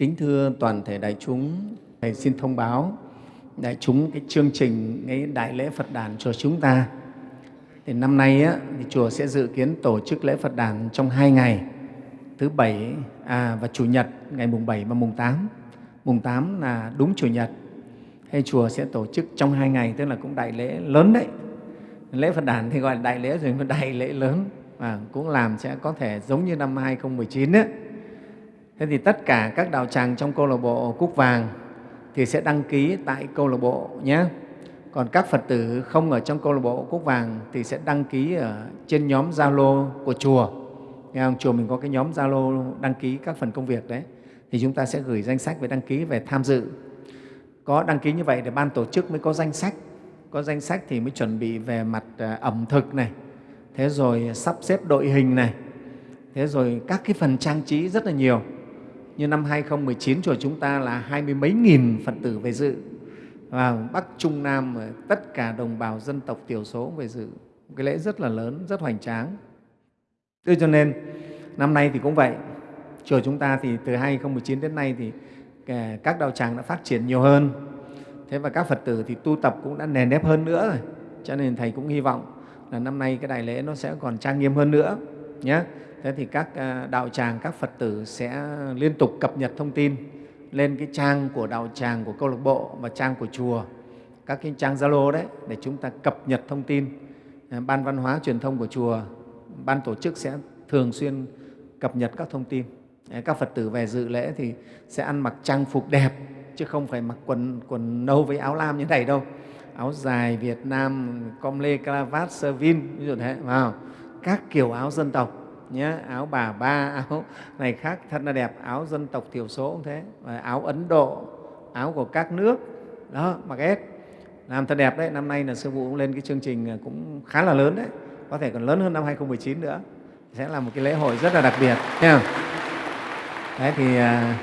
Kính thưa toàn thể đại chúng, Thầy xin thông báo đại chúng cái chương trình cái Đại lễ Phật đàn cho chúng ta. Thì năm nay á, thì chùa sẽ dự kiến tổ chức lễ Phật đàn trong hai ngày, thứ Bảy à, và Chủ nhật, ngày mùng 7 và mùng 8. Mùng 8 là đúng Chủ nhật. Hay chùa sẽ tổ chức trong hai ngày, tức là cũng đại lễ lớn đấy. Lễ Phật đàn thì gọi là đại lễ rồi, mà đại lễ lớn và cũng làm sẽ có thể giống như năm 2019 ấy, Thế thì tất cả các đạo tràng trong câu lạc bộ Cúc Vàng thì sẽ đăng ký tại câu lạc bộ nhé. Còn các Phật tử không ở trong câu lạc bộ Cúc Vàng thì sẽ đăng ký ở trên nhóm Zalo của chùa. Nghe không? Chùa mình có cái nhóm Zalo đăng ký các phần công việc đấy. Thì chúng ta sẽ gửi danh sách về đăng ký về tham dự. Có đăng ký như vậy để ban tổ chức mới có danh sách. Có danh sách thì mới chuẩn bị về mặt à, ẩm thực này, thế rồi sắp xếp đội hình này, thế rồi các cái phần trang trí rất là nhiều như năm 2019 chùa chúng ta là hai mươi mấy nghìn Phật tử về dự và Bắc Trung Nam ờ, tất cả đồng bào dân tộc thiểu số về dự một cái lễ rất là lớn, rất hoành tráng. Thế cho nên năm nay thì cũng vậy, chùa chúng ta thì từ 2019 đến nay thì ờ, các đạo tràng đã phát triển nhiều hơn. Thế và các Phật tử thì tu tập cũng đã nền nếp hơn nữa rồi. Cho nên Thầy cũng hy vọng là năm nay cái đại lễ nó sẽ còn trang nghiêm hơn nữa. Nhé thế thì các à, đạo tràng, các Phật tử sẽ liên tục cập nhật thông tin lên cái trang của đạo tràng, của câu lạc bộ và trang của chùa, các cái trang Zalo đấy để chúng ta cập nhật thông tin. À, ban văn hóa truyền thông của chùa, ban tổ chức sẽ thường xuyên cập nhật các thông tin. À, các Phật tử về dự lễ thì sẽ ăn mặc trang phục đẹp, chứ không phải mặc quần, quần nâu với áo lam như này đâu. Áo dài Việt Nam, com lê, cravat, sơ vin, ví dụ thế, vào các kiểu áo dân tộc nhé áo bà ba áo này khác thật là đẹp áo dân tộc thiểu số cũng thế. Và áo ấn độ áo của các nước đó mặc hết làm thật đẹp đấy năm nay là sư phụ cũng lên cái chương trình à, cũng khá là lớn đấy. Có thể còn lớn hơn năm 2019 nữa. Sẽ là một cái lễ hội rất là đặc biệt nhé đấy thì à,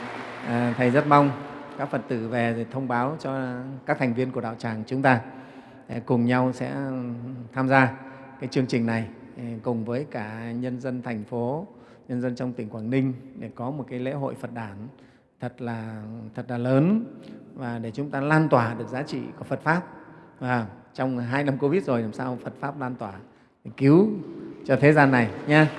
à, thầy rất mong các phật tử về thì thông báo cho các thành viên của đạo tràng chúng ta cùng nhau sẽ ừ, tham gia cái chương trình này. Ờ, cùng với cả nhân dân thành phố, nhân dân trong tỉnh Quảng Ninh để có một cái lễ hội Phật đản thật là thật là lớn và để chúng ta lan tỏa được giá trị của Phật pháp. Và trong hai năm Covid rồi làm sao Phật pháp lan tỏa cứu cho thế gian này nha.